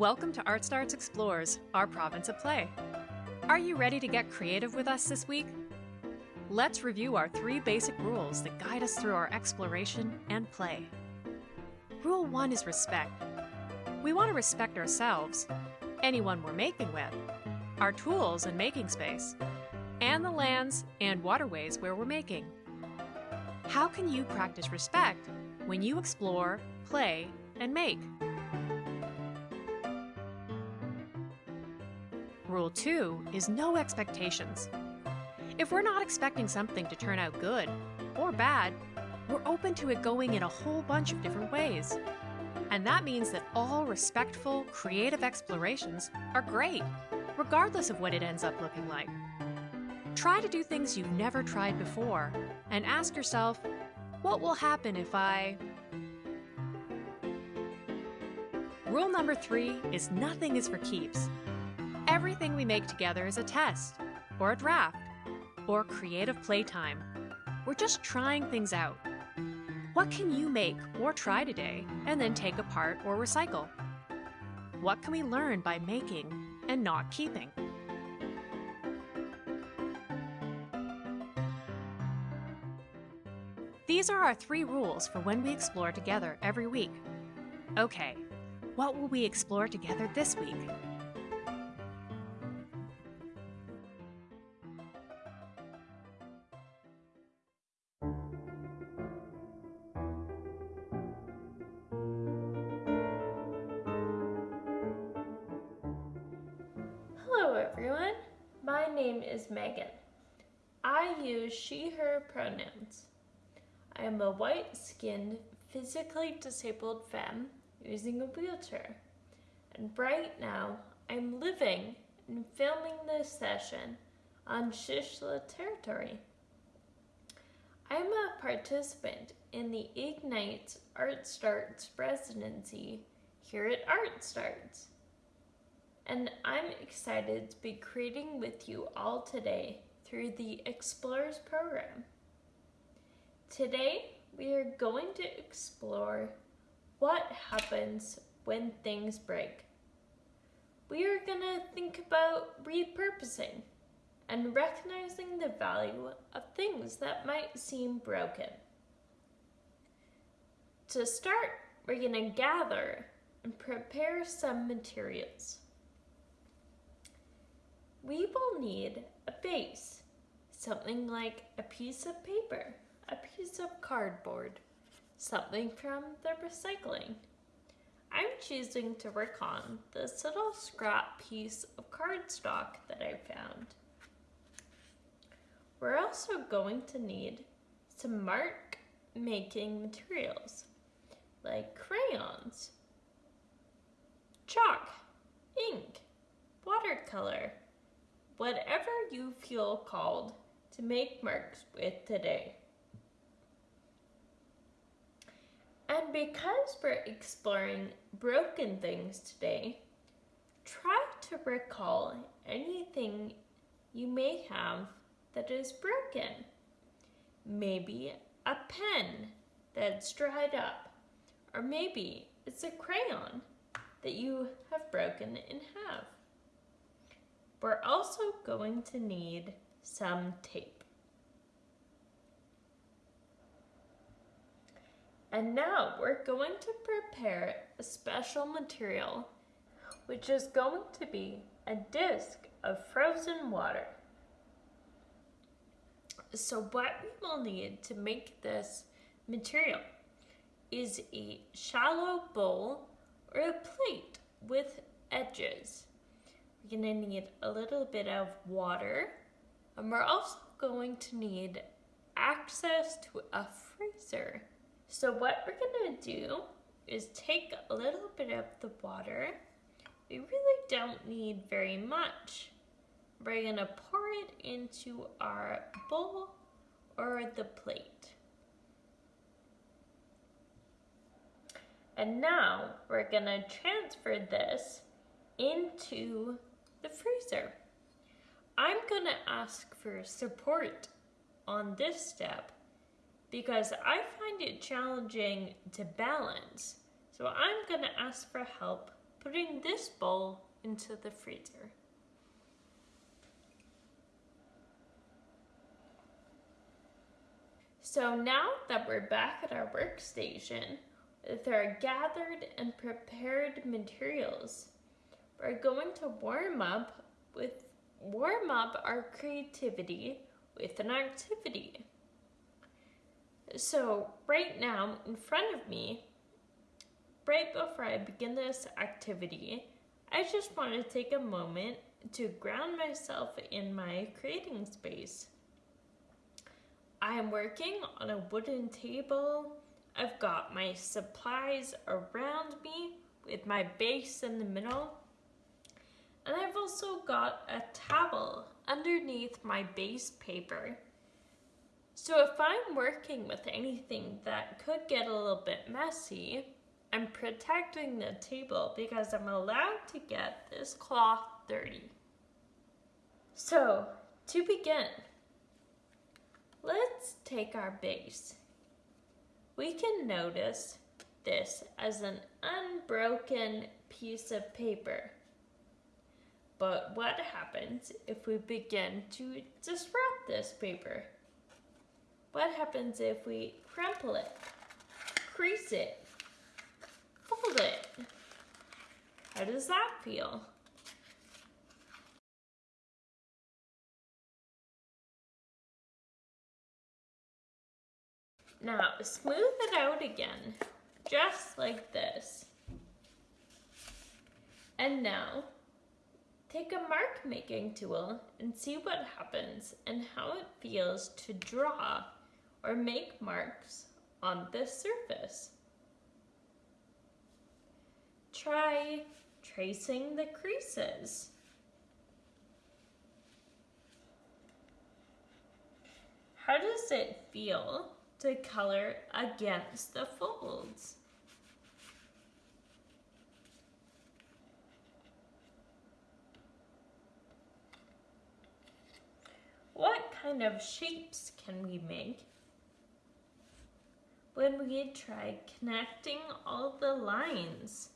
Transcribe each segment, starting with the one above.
Welcome to Art Starts Explorers, our province of play. Are you ready to get creative with us this week? Let's review our three basic rules that guide us through our exploration and play. Rule 1 is respect. We want to respect ourselves, anyone we're making with, our tools and making space, and the lands and waterways where we're making. How can you practice respect when you explore, play, and make? Rule 2 is no expectations. If we're not expecting something to turn out good or bad, we're open to it going in a whole bunch of different ways. And that means that all respectful, creative explorations are great, regardless of what it ends up looking like. Try to do things you've never tried before and ask yourself, what will happen if I... Rule number three is nothing is for keeps. Everything we make together is a test, or a draft, or creative playtime. We're just trying things out. What can you make or try today and then take apart or recycle? What can we learn by making and not keeping? These are our three rules for when we explore together every week. Okay, what will we explore together this week? Am a white-skinned, physically disabled femme using a wheelchair. And right now, I'm living and filming this session on shíshálh territory. I'm a participant in the Ignite Art Starts residency here at Art Starts and I'm excited to be creating with you all today through the Explorers program. Today, we are going to explore what happens when things break. We are going to think about repurposing and recognizing the value of things that might seem broken. To start, we're going to gather and prepare some materials we will need a base, something like a piece of paper, a piece of cardboard, something from the recycling. I'm choosing to work on this little scrap piece of cardstock that I found. We're also going to need some mark making materials like crayons, chalk, ink, watercolor, whatever you feel called to make marks with today. And because we're exploring broken things today, try to recall anything you may have that is broken. Maybe a pen that's dried up, or maybe it's a crayon that you have broken in half. We're also going to need some tape. And now we're going to prepare a special material, which is going to be a disc of frozen water. So what we will need to make this material is a shallow bowl or a plate with edges. We're gonna need a little bit of water and we're also going to need access to a freezer. So what we're gonna do is take a little bit of the water. We really don't need very much. We're gonna pour it into our bowl or the plate. And now we're gonna transfer this into the freezer. I'm gonna ask for support on this step because I find it challenging to balance. So I'm gonna ask for help putting this bowl into the freezer. So now that we're back at our workstation with our gathered and prepared materials, we're going to warm up with warm up our creativity with an activity. So right now in front of me, right before I begin this activity, I just want to take a moment to ground myself in my creating space. I am working on a wooden table. I've got my supplies around me with my base in the middle. And I've also got a towel underneath my base paper. So if I'm working with anything that could get a little bit messy, I'm protecting the table because I'm allowed to get this cloth dirty. So to begin, Let's take our base. We can notice this as an unbroken piece of paper. But what happens if we begin to disrupt this paper? What happens if we crumple it, crease it, fold it? How does that feel? Now smooth it out again, just like this. And now, take a mark making tool and see what happens and how it feels to draw or make marks on this surface. Try tracing the creases. How does it feel to color against the folds. What kind of shapes can we make when we try connecting all the lines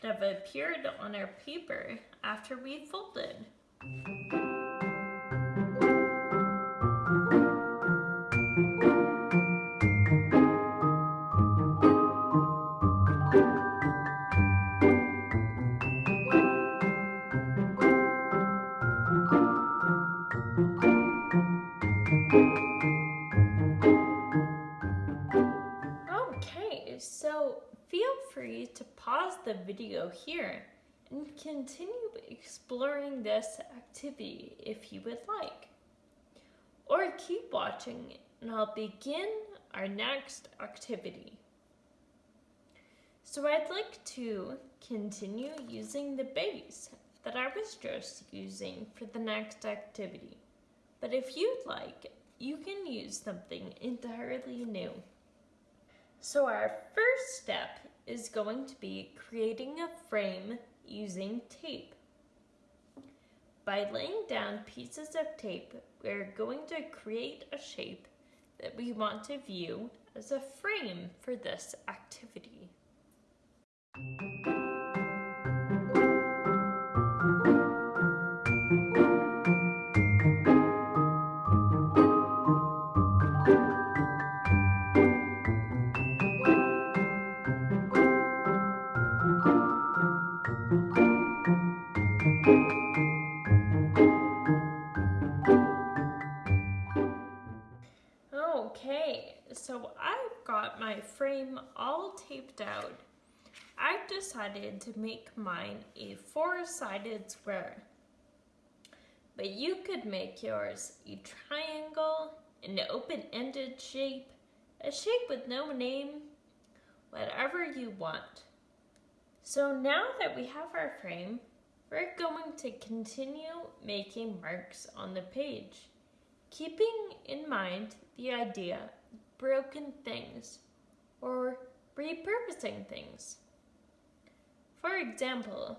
that have appeared on our paper after we folded? The video here and continue exploring this activity if you would like. Or keep watching and I'll begin our next activity. So I'd like to continue using the base that I was just using for the next activity. But if you'd like, you can use something entirely new. So our first step is going to be creating a frame using tape. By laying down pieces of tape, we're going to create a shape that we want to view as a frame for this activity. Frame all taped out, I've decided to make mine a four-sided square. But you could make yours a triangle, an open-ended shape, a shape with no name, whatever you want. So now that we have our frame, we're going to continue making marks on the page, keeping in mind the idea broken things or repurposing things. For example,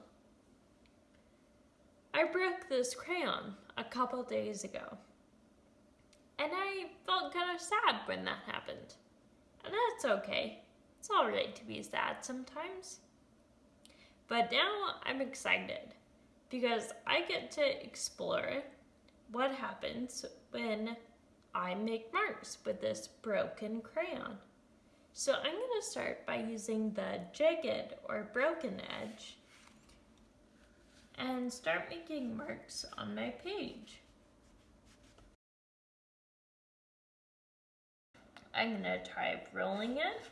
I broke this crayon a couple days ago, and I felt kind of sad when that happened. And that's okay. It's alright to be sad sometimes. But now I'm excited because I get to explore what happens when I make marks with this broken crayon. So I'm going to start by using the jagged or broken edge and start making marks on my page. I'm going to try rolling it.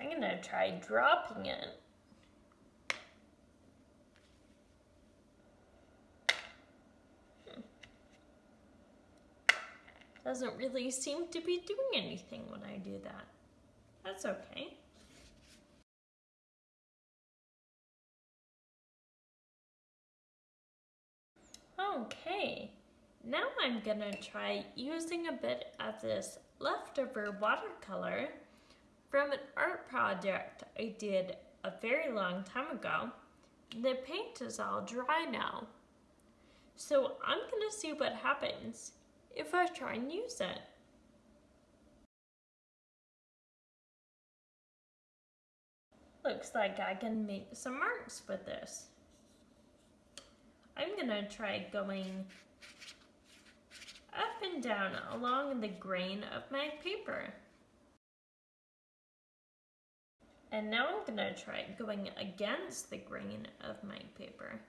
I'm to try dropping it. Hmm. Doesn't really seem to be doing anything when I do that. That's okay. Okay, now I'm gonna try using a bit of this leftover watercolor from an art project I did a very long time ago. The paint is all dry now. So I'm gonna see what happens if I try and use it. Looks like I can make some marks with this. I'm gonna try going up and down along the grain of my paper. And now I'm gonna try going against the grain of my paper.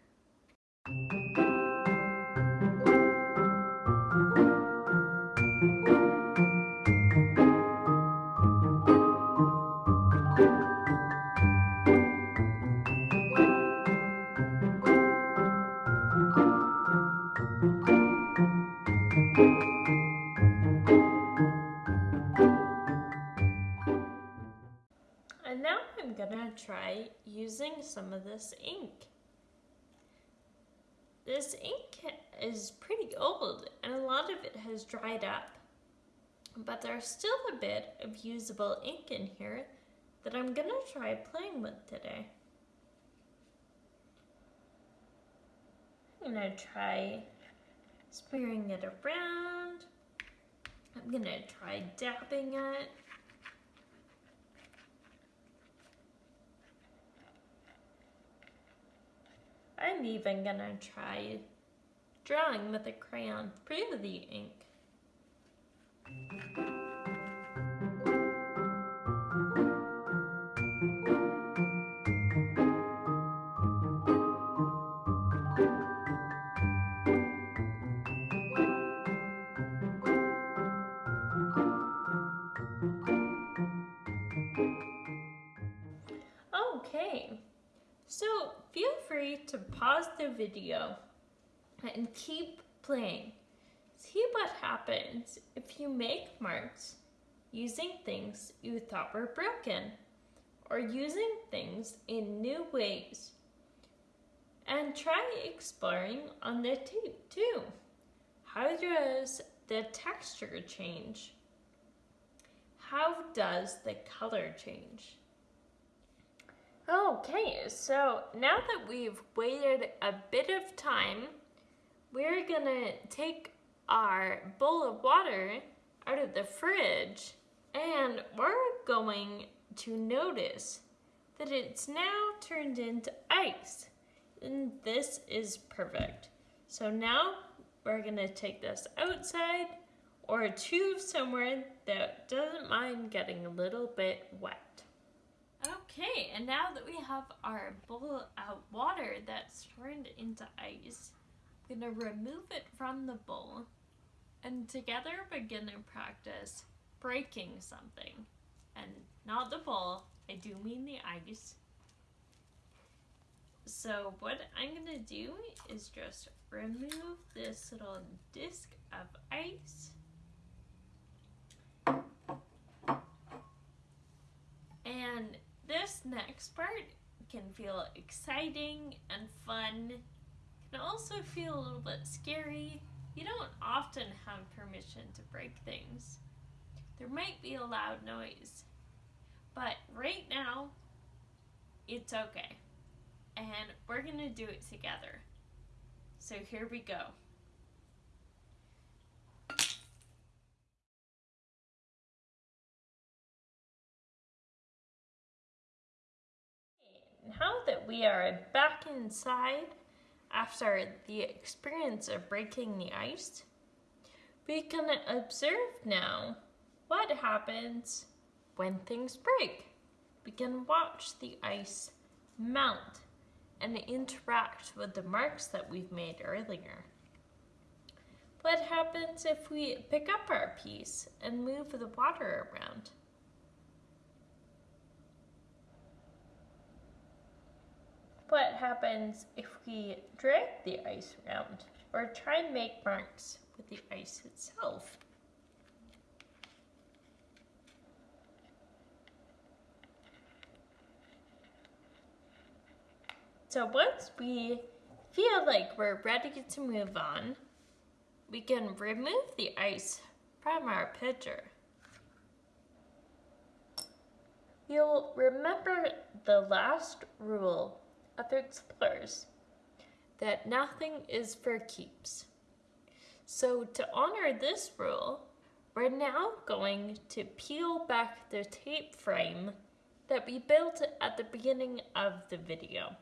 Try using some of this ink. This ink is pretty old and a lot of it has dried up. But there's still a bit of usable ink in here that I'm gonna try playing with today. I'm gonna try smearing it around. I'm gonna try dabbing it. I'm even gonna try drawing with a crayon through the ink. Video and keep playing. See what happens if you make marks using things you thought were broken or using things in new ways. And try exploring on the tape too. How does the texture change? How does the color change? Okay, so now that we've waited a bit of time, we're gonna take our bowl of water out of the fridge and we're going to notice that it's now turned into ice. And this is perfect. So now we're gonna take this outside or to somewhere that doesn't mind getting a little bit wet. Okay, and now that we have our bowl of water that's turned into ice, I'm gonna remove it from the bowl and together we're gonna practice breaking something. And not the bowl, I do mean the ice. So what I'm gonna do is just remove this little disc of ice and this next part can feel exciting and fun. Can also feel a little bit scary. You don't often have permission to break things. There might be a loud noise, but right now, it's okay. And we're gonna do it together. So here we go. Now that we are back inside after the experience of breaking the ice, we can observe now what happens when things break. We can watch the ice melt and interact with the marks that we've made earlier. What happens if we pick up our piece and move the water around? What happens if we drag the ice around or try and make marks with the ice itself? So once we feel like we're ready to move on, we can remove the ice from our pitcher. You'll remember the last rule of explorers that nothing is for keeps. So to honor this rule, we're now going to peel back the tape frame that we built at the beginning of the video.